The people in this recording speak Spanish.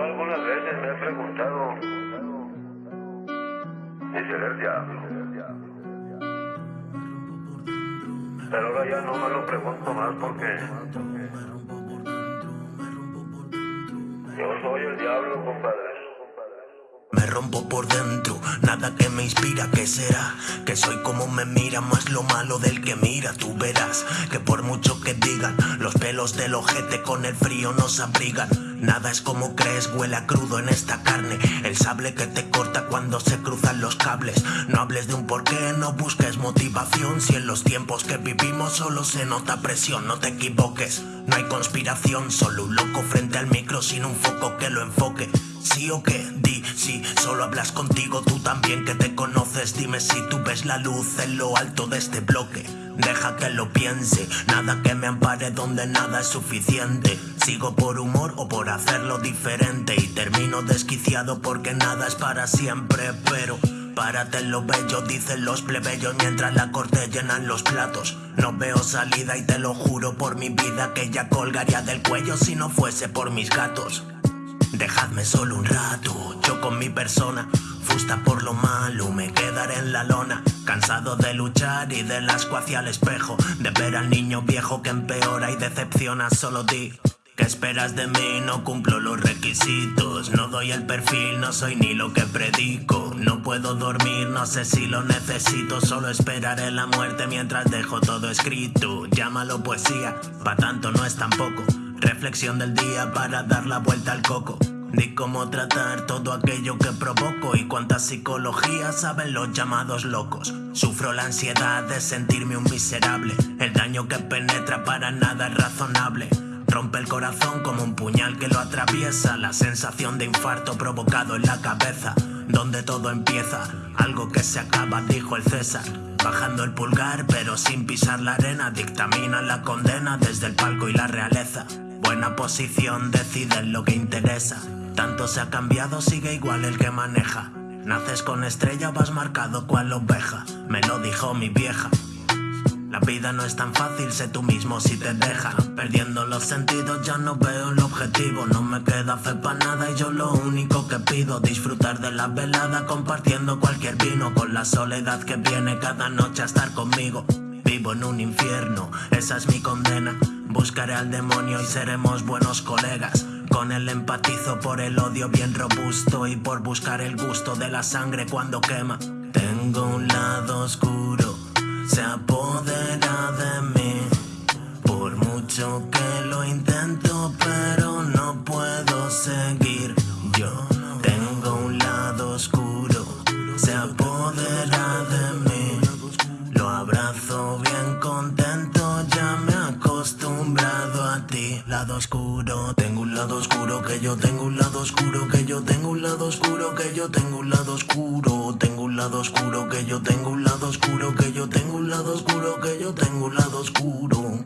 algunas veces me he preguntado si seré el diablo. Pero ahora ya no me lo pregunto más porque yo soy el diablo, compadre. Rompo por dentro, nada que me inspira, ¿qué será? Que soy como me mira, más lo malo del que mira, tú verás que por mucho que digan, los pelos del ojete con el frío nos abrigan. Nada es como crees, huele a crudo en esta carne, el sable que te corta cuando se cruzan los cables. No hables de un porqué, no busques motivación, si en los tiempos que vivimos solo se nota presión, no te equivoques. No hay conspiración, solo un loco frente al micro sin un foco que lo enfoque. ¿Sí o qué? Di, sí, solo hablas contigo, tú también que te conoces. Dime si tú ves la luz en lo alto de este bloque. Deja que lo piense, nada que me ampare donde nada es suficiente. Sigo por humor o por hacerlo diferente y termino desquiciado porque nada es para siempre, pero... Párate lo bello, dicen los plebeyos mientras la corte llenan los platos. No veo salida y te lo juro por mi vida que ya colgaría del cuello si no fuese por mis gatos. Dejadme solo un rato, yo con mi persona, fusta por lo malo, me quedaré en la lona, cansado de luchar y del asco hacia el espejo, de ver al niño viejo que empeora y decepciona, solo di. ¿Qué esperas de mí? No cumplo los requisitos, no doy el perfil, no soy ni lo que predico, no puedo dormir, no sé si lo necesito, solo esperaré la muerte mientras dejo todo escrito, llámalo poesía, pa' tanto no es tampoco. Reflexión del día para dar la vuelta al coco. Di cómo tratar todo aquello que provoco y cuánta psicología saben los llamados locos. Sufro la ansiedad de sentirme un miserable. El daño que penetra para nada es razonable. Rompe el corazón como un puñal que lo atraviesa. La sensación de infarto provocado en la cabeza. Donde todo empieza, algo que se acaba, dijo el César. Bajando el pulgar, pero sin pisar la arena, dictamina la condena desde el palco y la realeza. Buena posición, decide lo que interesa. Tanto se ha cambiado, sigue igual el que maneja. Naces con estrella, vas marcado cual oveja. Me lo dijo mi vieja. La vida no es tan fácil, sé tú mismo si te deja. Perdiendo los sentidos, ya no veo el objetivo. No me queda fe para nada y yo lo único que pido, disfrutar de la velada compartiendo cualquier vino. Con la soledad que viene cada noche a estar conmigo. Vivo en un infierno, esa es mi condena. Buscaré al demonio y seremos buenos colegas. Con él empatizo por el odio bien robusto y por buscar el gusto de la sangre cuando quema. Tengo un lado oscuro, se apodera de mí. Por mucho que lo intento, pero no puedo seguir. Yo tengo un lado oscuro, se apodera Lado oscuro, tengo un lado oscuro, que yo tengo un lado oscuro, que yo tengo un lado oscuro, que yo tengo un lado oscuro. Tengo un lado oscuro, que yo tengo un lado oscuro, que yo tengo un lado oscuro, que yo tengo un lado oscuro.